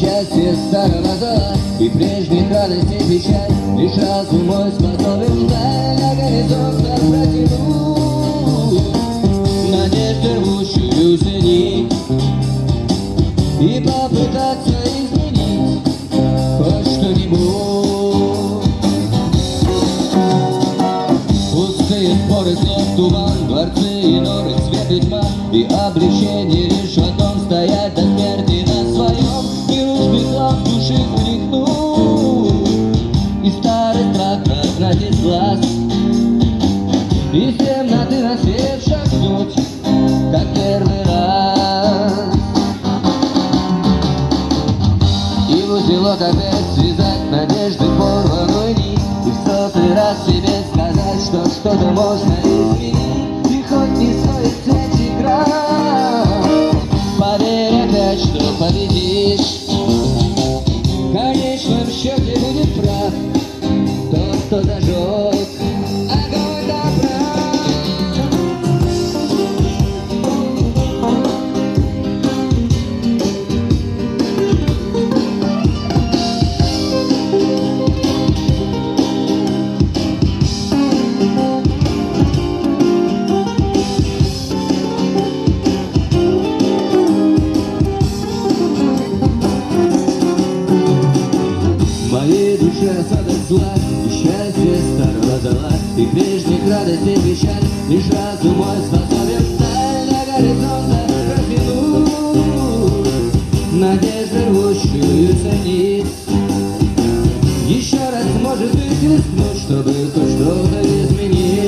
без старого зла И прежних радостей печаль Лишь разум мой способен вдаль На горизонт протянуть Надежду рвущую нить И попытаться изменить Хоть что-нибудь. Пустые споры, слов туман Дворцы и норы, свет и тьма И облегчение лишь в одном Стоять Смутило опять связать надежды порванной нить. И в сотый раз себе сказать, что что-то можно изменить. И хоть не стоит свеч игра Поверь опять, что победишь. И душе осадок зла, и счастье старого зала, И прежних радостей печаль, лишь разум мой способен Вдаль до горизонта протянуть Надежды рвущуюся нить. Еще раз, может быть, рискнуть, чтобы хоть что-то изменить.